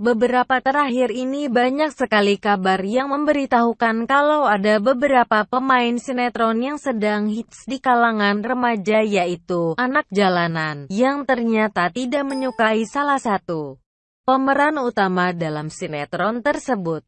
Beberapa terakhir ini banyak sekali kabar yang memberitahukan kalau ada beberapa pemain sinetron yang sedang hits di kalangan remaja yaitu anak jalanan, yang ternyata tidak menyukai salah satu pemeran utama dalam sinetron tersebut.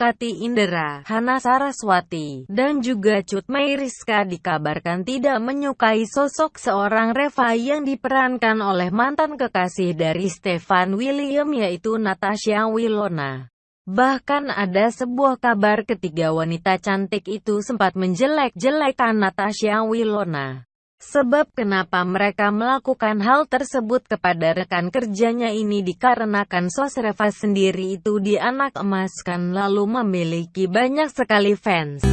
Kati Indera, Hana Saraswati, dan juga Cut Mayriska dikabarkan tidak menyukai sosok seorang Reva yang diperankan oleh mantan kekasih dari Stefan William yaitu Natasha Wilona. Bahkan ada sebuah kabar ketiga wanita cantik itu sempat menjelek-jelekan Natasha Wilona. Sebab kenapa mereka melakukan hal tersebut kepada rekan kerjanya ini dikarenakan Sosreva sendiri itu di anak emas kan lalu memiliki banyak sekali fans.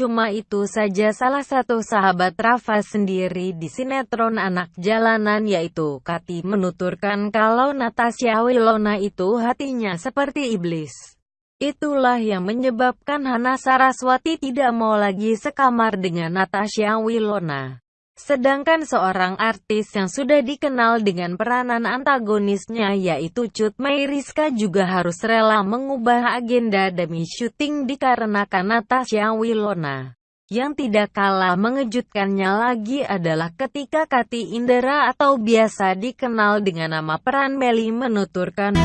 Cuma itu saja salah satu sahabat Rafa sendiri di sinetron anak jalanan yaitu Kati menuturkan kalau Natasha Wilona itu hatinya seperti iblis. Itulah yang menyebabkan Hana Saraswati tidak mau lagi sekamar dengan Natasha Wilona. Sedangkan seorang artis yang sudah dikenal dengan peranan antagonisnya yaitu Cut Mayriska juga harus rela mengubah agenda demi syuting dikarenakan Natasha Wilona. Yang tidak kalah mengejutkannya lagi adalah ketika Kati Indera atau biasa dikenal dengan nama peran Meli menuturkan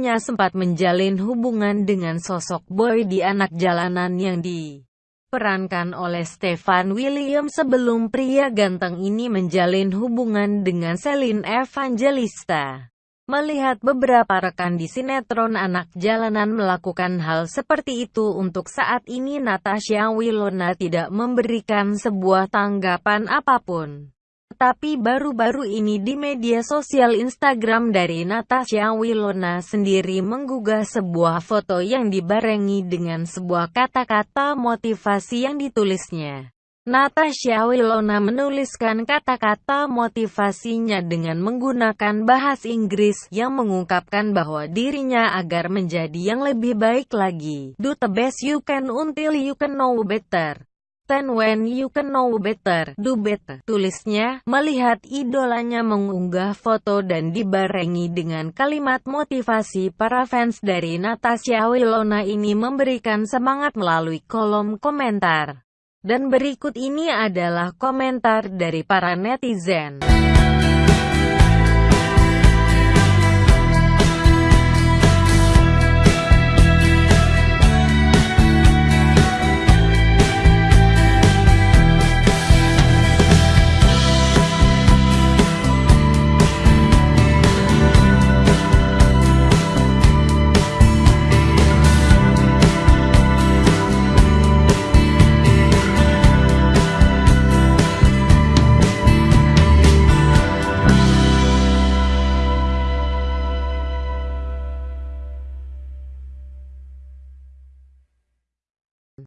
dirinya sempat menjalin hubungan dengan sosok boy di anak jalanan yang diperankan oleh Stefan William sebelum pria ganteng ini menjalin hubungan dengan Celine Evangelista. Melihat beberapa rekan di sinetron anak jalanan melakukan hal seperti itu untuk saat ini Natasha Wilona tidak memberikan sebuah tanggapan apa pun. Tapi baru-baru ini di media sosial Instagram dari Natasha Wilona sendiri menggugah sebuah foto yang dibarengi dengan sebuah kata-kata motivasi yang ditulisnya. Natasha Wilona menuliskan kata-kata motivasinya dengan menggunakan bahasa Inggris yang mengungkapkan bahwa dirinya agar menjadi yang lebih baik lagi. Do the best you can until you can know better. Ten when you can know better, do better. Tulisnya, melihat idolanya mengunggah foto dan dibarengi dengan kalimat motivasi para fans dari Natasha Wilona ini memberikan semangat melalui kolom komentar. Dan berikut ini adalah komentar dari para netizen.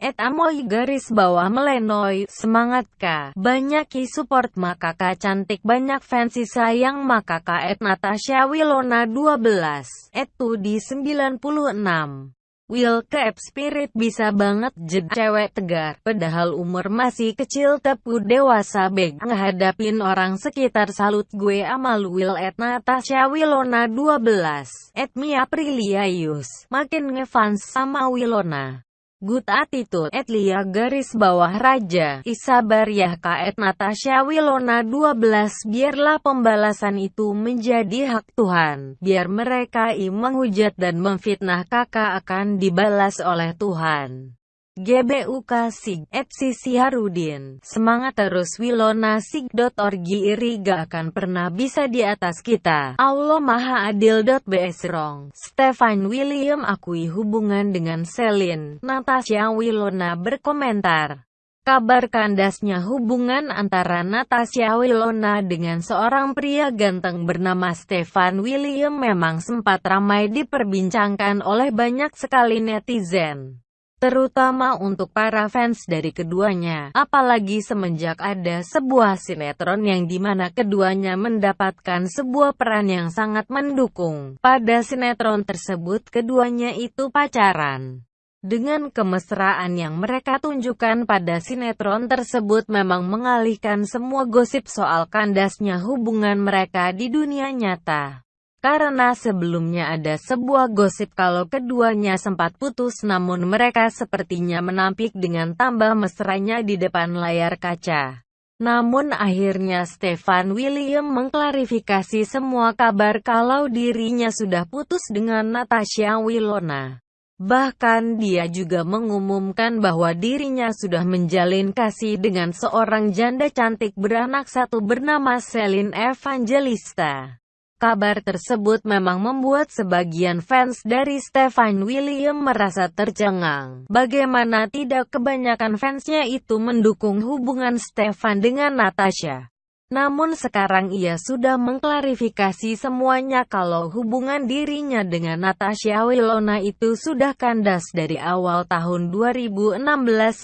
Et amoy garis bawah melenoy, semangat ka, banyak ki support maka ka cantik banyak fansi sayang maka ka et Natasha Wilona 12, et di 96. Will ke spirit bisa banget jed cewek tegar, padahal umur masih kecil tapi dewasa beg ngehadapin orang sekitar. Salut gue amal Will et Natasha Wilona 12, et Mia Priliayus, makin ngefans sama Wilona. Good attitude, Etlia garis bawah Raja, Isabar Yahka et Natasha Wilona 12 Biarlah pembalasan itu menjadi hak Tuhan, biar mereka menghujat dan memfitnah kakak akan dibalas oleh Tuhan. GBUK SIG, Sisi Harudin. Semangat terus Wilona SIG.org iri gak akan pernah bisa di atas kita. Allah Maha Adil. BS Wrong. Stefan William akui hubungan dengan Selin. Natasha Wilona berkomentar. Kabar kandasnya hubungan antara Natasha Wilona dengan seorang pria ganteng bernama Stefan William memang sempat ramai diperbincangkan oleh banyak sekali netizen terutama untuk para fans dari keduanya. Apalagi semenjak ada sebuah sinetron yang di mana keduanya mendapatkan sebuah peran yang sangat mendukung. Pada sinetron tersebut keduanya itu pacaran. Dengan kemesraan yang mereka tunjukkan pada sinetron tersebut memang mengalihkan semua gosip soal kandasnya hubungan mereka di dunia nyata. Karena sebelumnya ada sebuah gosip kalau keduanya sempat putus namun mereka sepertinya menampik dengan tambah mesranya di depan layar kaca. Namun akhirnya Stefan William mengklarifikasi semua kabar kalau dirinya sudah putus dengan Natasha Wilona. Bahkan dia juga mengumumkan bahwa dirinya sudah menjalin kasih dengan seorang janda cantik beranak satu bernama Celine Evangelista. Kabar tersebut memang membuat sebagian fans dari Stefan William merasa tercengang. Bagaimana tidak kebanyakan fansnya itu mendukung hubungan Stefan dengan Natasha. Namun sekarang ia sudah mengklarifikasi semuanya kalau hubungan dirinya dengan Natasha Wilona itu sudah kandas dari awal tahun 2016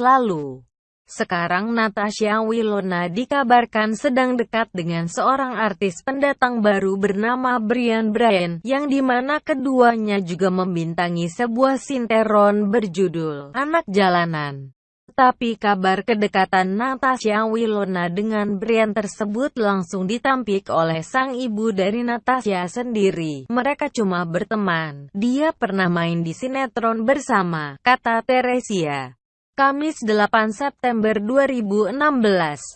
lalu. Sekarang Natasha Wilona dikabarkan sedang dekat dengan seorang artis pendatang baru bernama Brian Brian, yang di mana keduanya juga membintangi sebuah sinteron berjudul Anak Jalanan. Tapi kabar kedekatan Natasha Wilona dengan Brian tersebut langsung ditampik oleh sang ibu dari Natasha sendiri. Mereka cuma berteman. Dia pernah main di sinetron bersama, kata Teresia. Kamis 8 September 2016.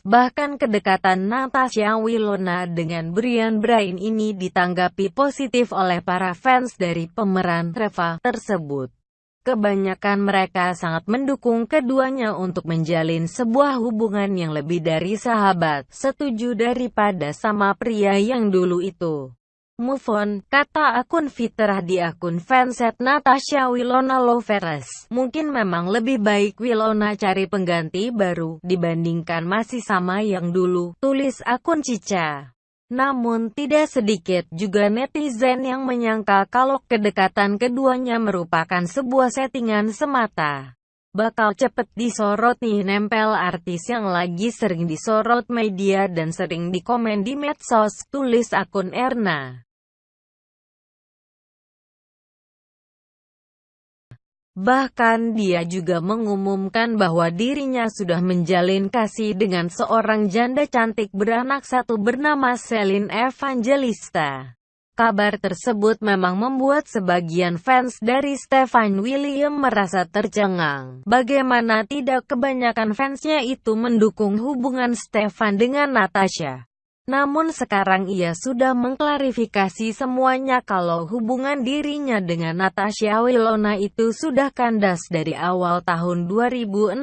Bahkan kedekatan Natasha Wilona dengan Brian Brian ini ditanggapi positif oleh para fans dari pemeran Reva tersebut. Kebanyakan mereka sangat mendukung keduanya untuk menjalin sebuah hubungan yang lebih dari sahabat, setuju daripada sama pria yang dulu itu. Move on, kata akun fitrah di akun fanset Natasha Wilona Loveres. Mungkin memang lebih baik Wilona cari pengganti baru, dibandingkan masih sama yang dulu, tulis akun Cica. Namun tidak sedikit juga netizen yang menyangka kalau kedekatan keduanya merupakan sebuah settingan semata. Bakal cepet disorot nih nempel artis yang lagi sering disorot media dan sering dikomen di medsos, tulis akun Erna. Bahkan dia juga mengumumkan bahwa dirinya sudah menjalin kasih dengan seorang janda cantik beranak satu bernama Celine Evangelista. Kabar tersebut memang membuat sebagian fans dari Stefan William merasa tercengang. Bagaimana tidak kebanyakan fansnya itu mendukung hubungan Stefan dengan Natasha. Namun sekarang ia sudah mengklarifikasi semuanya kalau hubungan dirinya dengan Natasha Wilona itu sudah kandas dari awal tahun 2016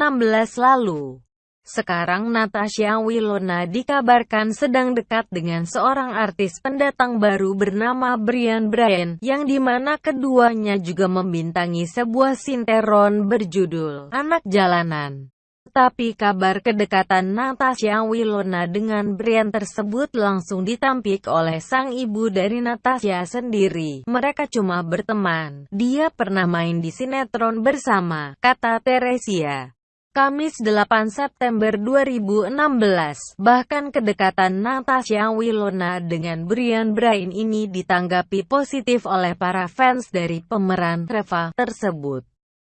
lalu. Sekarang Natasha Wilona dikabarkan sedang dekat dengan seorang artis pendatang baru bernama Brian Brian, yang di mana keduanya juga membintangi sebuah sinteron berjudul Anak Jalanan. Tapi kabar kedekatan Natasha Wilona dengan Brian tersebut langsung ditampik oleh sang ibu dari Natasha sendiri. Mereka cuma berteman. Dia pernah main di sinetron bersama, kata Teresia. Kamis 8 September 2016, bahkan kedekatan Natasha Wilona dengan Brian Brian ini ditanggapi positif oleh para fans dari pemeran Reva tersebut.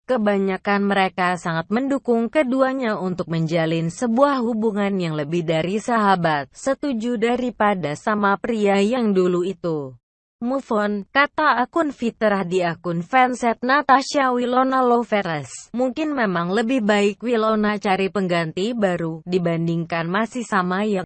Kebanyakan mereka sangat mendukung keduanya untuk menjalin sebuah hubungan yang lebih dari sahabat, setuju daripada sama pria yang dulu itu. Move on, kata akun fitrah di akun fanset Natasha Wilona Loveres. Mungkin memang lebih baik Wilona cari pengganti baru, dibandingkan masih sama yang